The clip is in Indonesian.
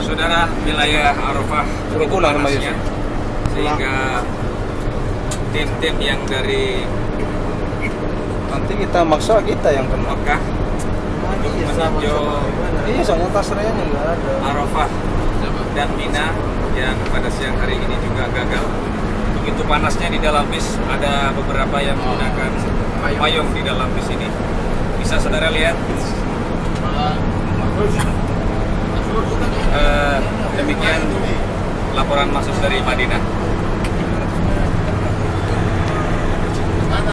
Saudara wilayah Arafah panasnya sehingga tim-tim yang dari Nanti kita maksa kita yang kena. Mekah untuk meninjau Iya, soalnya tasrenya nggak ada. Arafah dan Mina yang pada siang hari ini juga gagal. Begitu panasnya di dalam bis, ada beberapa yang menggunakan payung di dalam bis ini. Bisa saudara lihat. Laporan masuk dari Madinah.